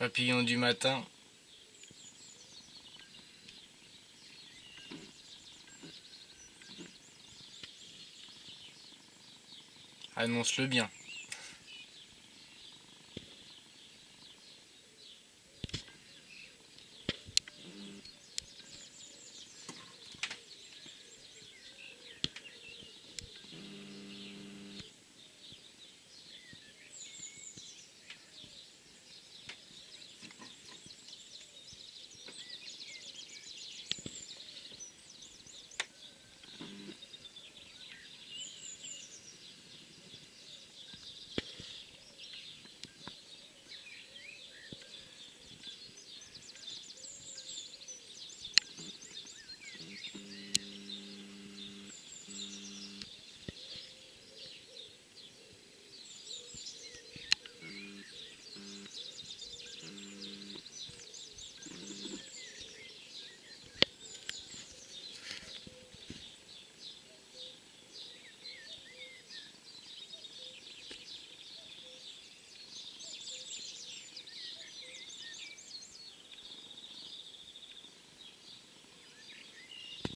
Papillon du matin. Annonce-le bien.